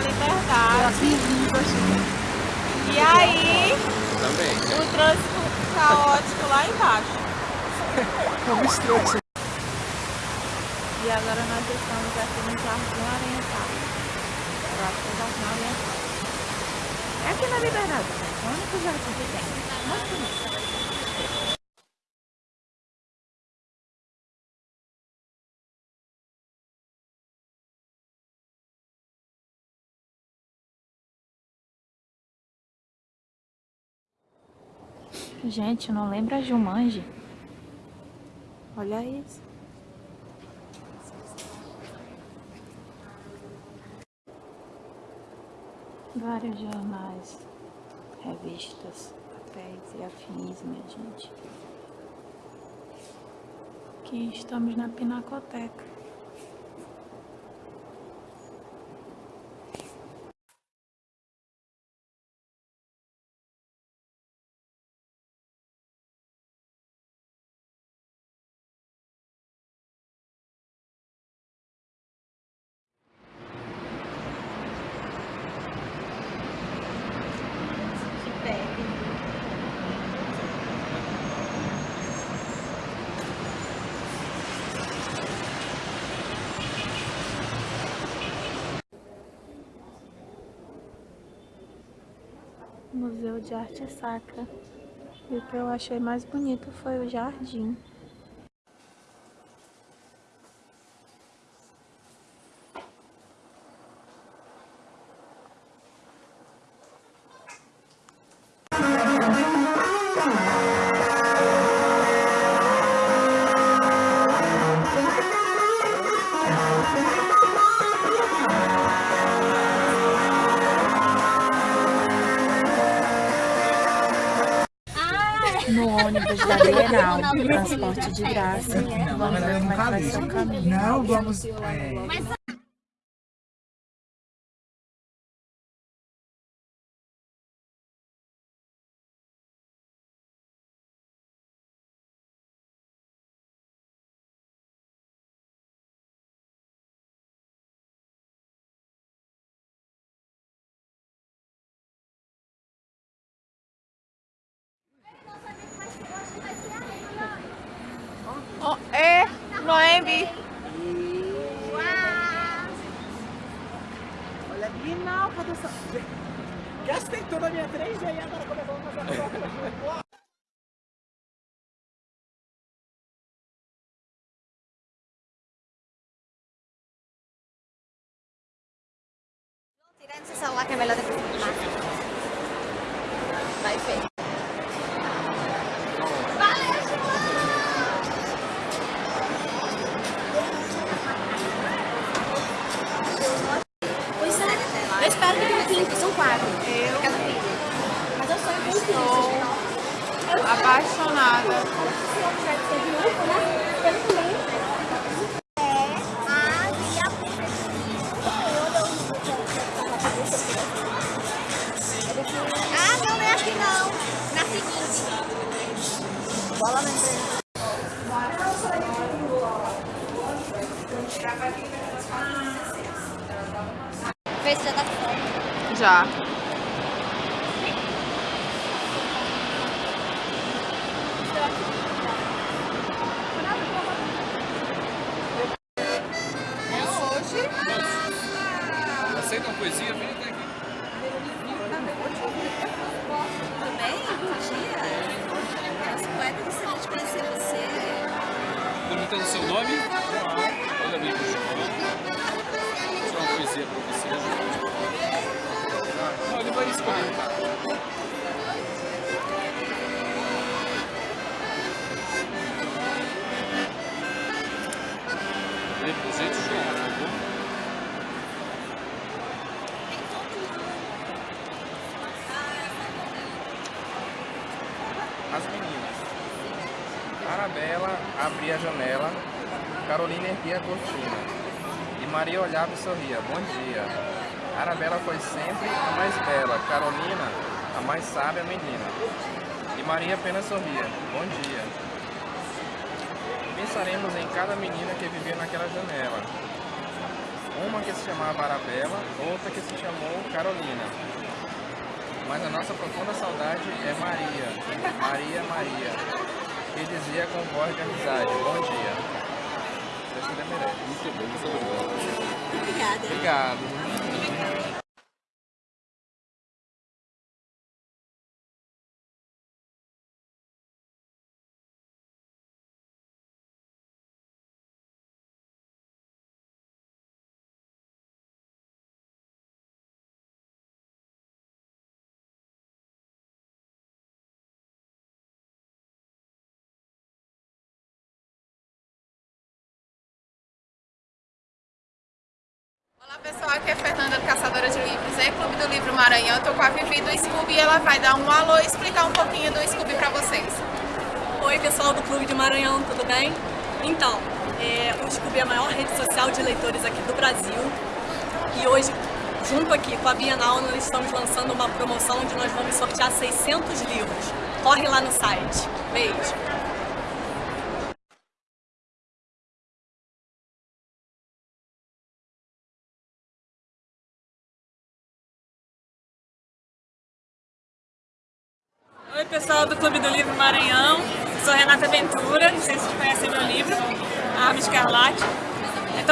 na Liberdade. E aí, Também. o trânsito caótico lá embaixo. Trouxa. E agora nós estamos aqui no Jardim Oriental. Eu acho que é o Jardim Oriental. É aqui na Liberdade. É o único jardim que tem. Muito bonito. Gente, não lembra a Jumanji? Olha isso. Vários jornais, revistas, papéis e afins, minha gente. Aqui estamos na Pinacoteca. Museu de Arte Sacra. E o que eu achei mais bonito foi o jardim. No ônibus da Bienal, transporte de graça. Vamos é que vai ser o caminho. Não, vamos... É, Oh, é, Noemi. olha a Bienal, cadê essa... Gastei toda a minha 3 e aí agora começou a fazer a troca. Tira esse celular que é melhor depois de filmar. Vai ver. Pois é. Eu espero que tenha quinto, são quatro. Eu. Cada filho. Mas eu sou. Apaixonada. Ah, não, não é aqui não. Na seguinte. Bola na empresa. Vê se já tá fome. Já. Abria a janela, Carolina erguia a cortina. E Maria olhava e sorria. Bom dia. Arabella foi sempre a mais bela, Carolina a mais sábia menina. E Maria apenas sorria. Bom dia. Pensaremos em cada menina que vivia naquela janela. uma que se chamava Arabella, outra que se chamou Carolina. Mas a nossa profunda saudade é Maria, Maria, Maria, que dizia com voz de amizade, bom dia. Esse merece. Muito bem, muito obrigado. Obrigada. Obrigado. Pessoal, aqui é Fernanda do Caçadora de Livros em Clube do Livro Maranhão. Tô com a Vivi do Scooby e ela vai dar um alô e explicar um pouquinho do Scooby pra vocês. Oi pessoal do Clube de Maranhão, tudo bem? Então, é, o Scooby é a maior rede social de leitores aqui do Brasil e hoje, junto aqui com a Bienal, nós estamos lançando uma promoção onde nós vamos sortear 600 livros. Corre lá no site. Beijo!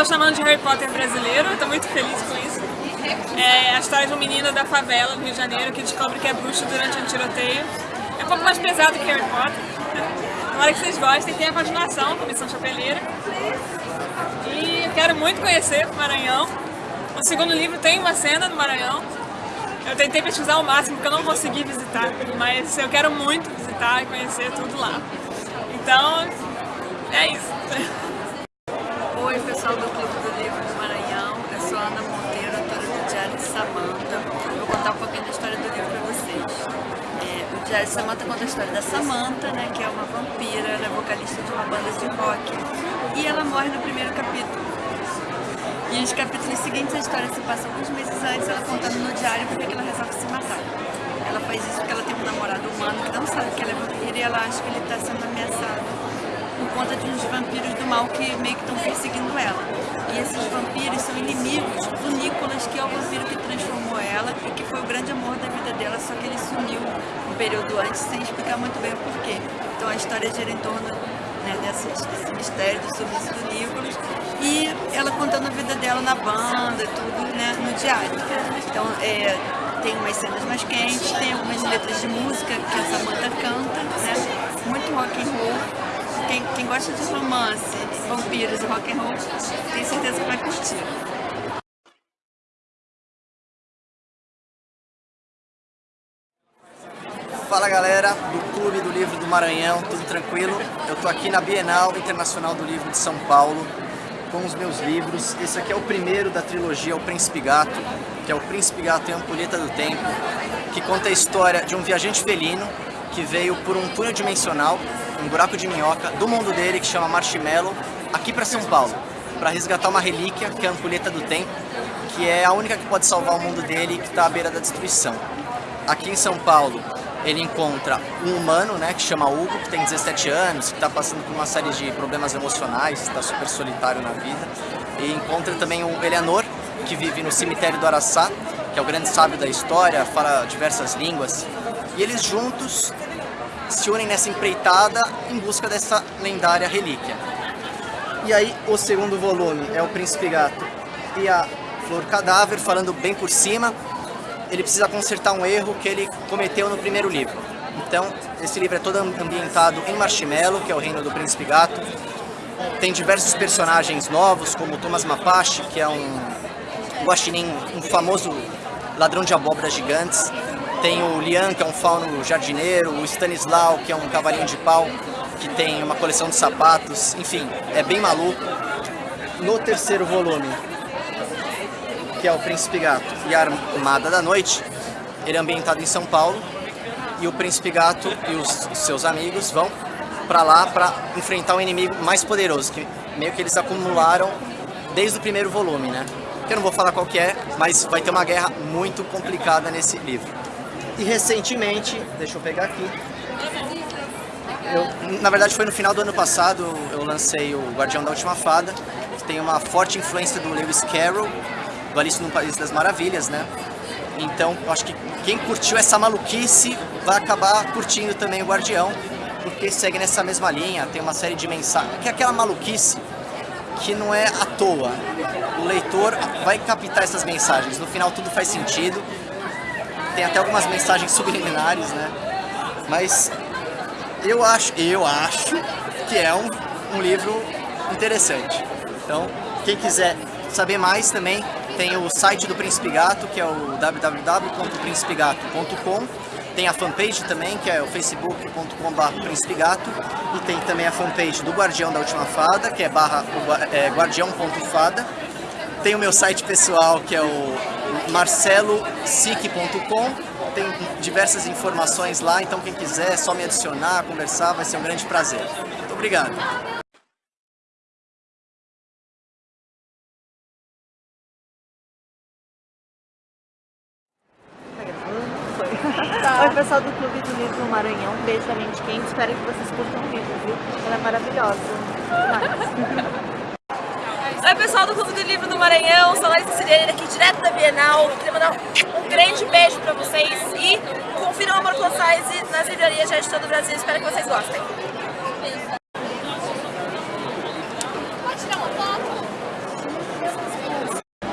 Estou chamando de Harry Potter brasileiro, estou muito feliz com isso. É a história de um menino da favela do Rio de Janeiro que descobre que é bruxo durante um tiroteio. É um pouco mais pesado que Harry Potter. Tomara que vocês gostem, tem a continuação, Comissão Chapeleira. E eu quero muito conhecer o Maranhão. No segundo livro tem uma cena no Maranhão, eu tentei pesquisar ao máximo porque eu não consegui visitar, mas eu quero muito visitar e conhecer tudo lá. Então, é isso. Do Clube do Livro do Maranhão. Eu sou Ana Monteiro, autora do Diário de Samanta. Vou contar um pouquinho da história do livro para vocês. É, o Diário de Samanta conta a história da Samanta, né, que é uma vampira, ela é vocalista de uma banda de rock. E ela morre no primeiro capítulo. E os capítulos seguintes, a história se passa alguns meses antes, ela contando no diário porque ela resolve se matar. Ela faz isso porque ela tem um namorado humano que não sabe que ela é vampira e ela acha que ele está sendo ameaçado por conta de uns vampiros do mal que meio que estão perseguindo ela. E esses vampiros são inimigos do Nicolas, que é o vampiro que transformou ela e que foi o grande amor da vida dela, só que ele sumiu um período antes sem explicar muito bem o porquê. Então a história gira em torno né, desse, desse mistério do sumiço do Nicolas e ela contando a vida dela na banda, tudo né, no diário. Então é, tem umas cenas mais quentes, tem algumas letras de música que a Samantha canta, né, muito rock and roll. Quem, quem gosta de romance, vampiros e rock and roll, tem certeza que vai curtir. Fala galera do Clube do Livro do Maranhão, tudo tranquilo? Eu tô aqui na Bienal Internacional do Livro de São Paulo com os meus livros. Esse aqui é o primeiro da trilogia O Príncipe Gato, que é o Príncipe Gato e Ampulheta do Tempo, que conta a história de um viajante felino que veio por um túnel dimensional, um buraco de minhoca, do mundo dele que chama Marshmallow, aqui para São Paulo, para resgatar uma relíquia, que é a Ampulheta do Tempo, que é a única que pode salvar o mundo dele que está à beira da destruição. Aqui em São Paulo, ele encontra um humano, né, que chama Hugo, que tem 17 anos, que está passando por uma série de problemas emocionais, está super solitário na vida. E encontra também o Eleanor, que vive no cemitério do Araçá, que é o grande sábio da história, fala diversas línguas. E eles juntos se unem nessa empreitada em busca dessa lendária relíquia. E aí, o segundo volume é o Príncipe Gato e a Flor Cadáver, falando bem por cima, ele precisa consertar um erro que ele cometeu no primeiro livro. Então, esse livro é todo ambientado em Marshmallow, que é o reino do Príncipe Gato. Tem diversos personagens novos, como Thomas Mapache, que é um guaxinim, um famoso ladrão de abóbora gigantes. Tem o Lian, que é um fauno jardineiro, o Stanislau, que é um cavalinho de pau, que tem uma coleção de sapatos, enfim, é bem maluco. No terceiro volume, que é o Príncipe Gato e a Armada da Noite, ele é ambientado em São Paulo e o Príncipe Gato e os seus amigos vão para lá para enfrentar um inimigo mais poderoso, que meio que eles acumularam desde o primeiro volume, né? Que eu não vou falar qual que é, mas vai ter uma guerra muito complicada nesse livro. E recentemente, deixa eu pegar aqui, eu, na verdade foi no final do ano passado, eu lancei o Guardião da Última Fada, tem uma forte influência do Lewis Carroll, do Alice no País das Maravilhas, né? Então, eu acho que quem curtiu essa maluquice vai acabar curtindo também o Guardião, porque segue nessa mesma linha, tem uma série de mensagens, que é aquela maluquice que não é à toa. O leitor vai captar essas mensagens, no final tudo faz sentido, tem até algumas mensagens subliminares, né? Mas eu acho, eu acho que é um, um livro interessante. Então, quem quiser saber mais também, tem o site do Príncipe Gato, que é o www.principegato.com. Tem a fanpage também, que é o facebook.com.br Príncipe Gato. E tem também a fanpage do Guardião da Última Fada, que é, barra, é guardião.fada. Tem o meu site pessoal, que é o marcelosic.com. Tem diversas informações lá, então quem quiser, é só me adicionar, conversar, vai ser um grande prazer. Muito obrigado. Oi, pessoal do Clube do Livro Maranhão. Beijo da mente quente. Espero que vocês curtam o livro, viu? Ela é maravilhosa. Oi, pessoal do Clube do Livro do Maranhão. Sou Laís Sirene aqui direto da Bienal. Queria mandar um grande beijo pra vocês e confiram o Amor Plus Size nas livrarias de todo o Brasil. Espero que vocês gostem.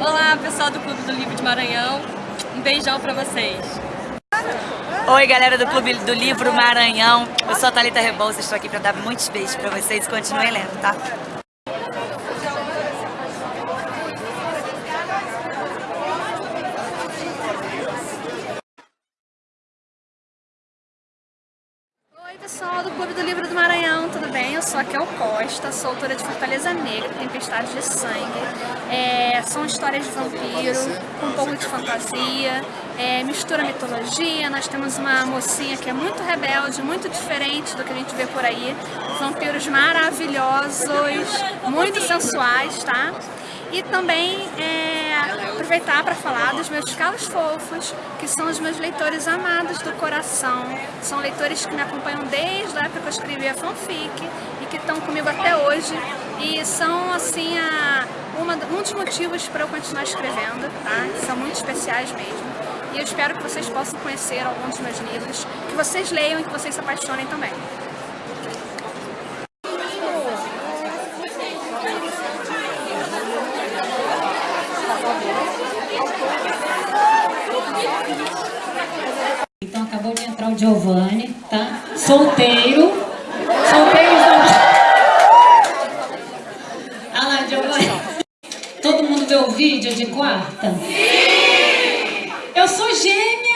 Olá, pessoal do Clube do Livro de Maranhão. Um beijão pra vocês. Oi, galera do Clube do Livro Maranhão. Eu sou a Thalita Rebouça, estou aqui para dar muitos beijos para vocês e continuem lendo, tá? Pessoal do Clube do Livro do Maranhão, tudo bem? Eu sou a Kel Costa, sou autora de Fortaleza Negra, Tempestade de Sangue. É, são histórias de vampiro, com um pouco de fantasia, é, mistura mitologia. Nós temos uma mocinha que é muito rebelde, muito diferente do que a gente vê por aí. Vampiros maravilhosos, muito sensuais, tá? E também é, aproveitar para falar dos meus calos fofos, que são os meus leitores amados do coração. São leitores que me acompanham desde a época que eu escrevi a fanfic e que estão comigo até hoje. E são, assim, a, uma, um dos motivos para eu continuar escrevendo, tá? São muito especiais mesmo. E eu espero que vocês possam conhecer alguns dos meus livros, que vocês leiam e que vocês se apaixonem também. Então acabou de entrar o Giovanni, tá? Solteiro. Solteiro não. Ah lá, Giovanni. Todo mundo vê o vídeo de quarta? Sim! Eu sou gêmea!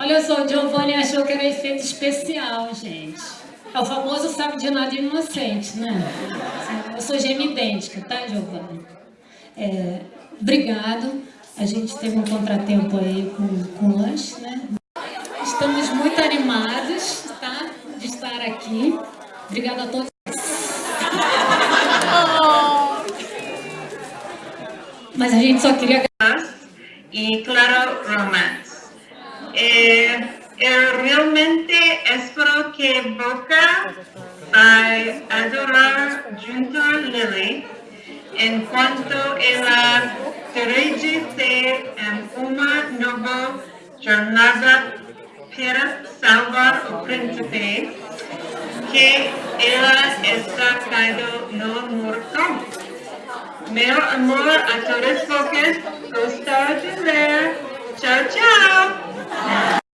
Olha só, o Giovanni achou que era efeito especial, gente. É o famoso sabe de nada inocente, né? Eu sou gêmea idêntica, tá, Giovanni? É, obrigado. A gente teve um contratempo aí com, com o lanche, né? Estamos muito animados, tá? De estar aqui. Obrigada a todos. Mas a gente só queria... Y claro, romance. Eh, eu realmente espero que Boca vai adorar junto a Lily enquanto ela dirige-se em uma nova jornada para salvar o príncipe que ela está caído no morto. Meu amor a todos vocês, gostou de ler. Tchau, tchau!